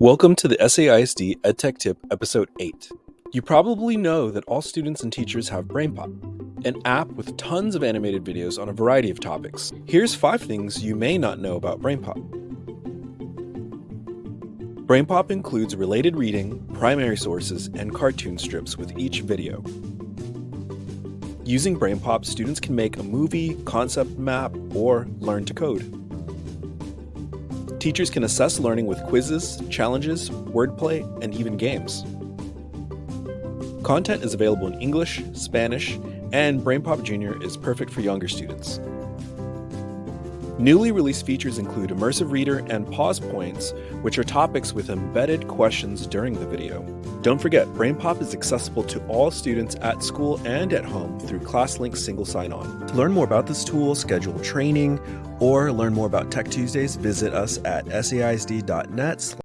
Welcome to the SAISD EdTech Tip Episode 8. You probably know that all students and teachers have BrainPop, an app with tons of animated videos on a variety of topics. Here's five things you may not know about BrainPop. BrainPop includes related reading, primary sources, and cartoon strips with each video. Using BrainPop, students can make a movie, concept map, or learn to code. Teachers can assess learning with quizzes, challenges, wordplay, and even games. Content is available in English, Spanish, and BrainPop Junior is perfect for younger students. Newly released features include Immersive Reader and Pause Points, which are topics with embedded questions during the video. Don't forget, BrainPop is accessible to all students at school and at home through ClassLink single sign-on. To learn more about this tool, schedule training, or learn more about Tech Tuesdays, visit us at saisd.net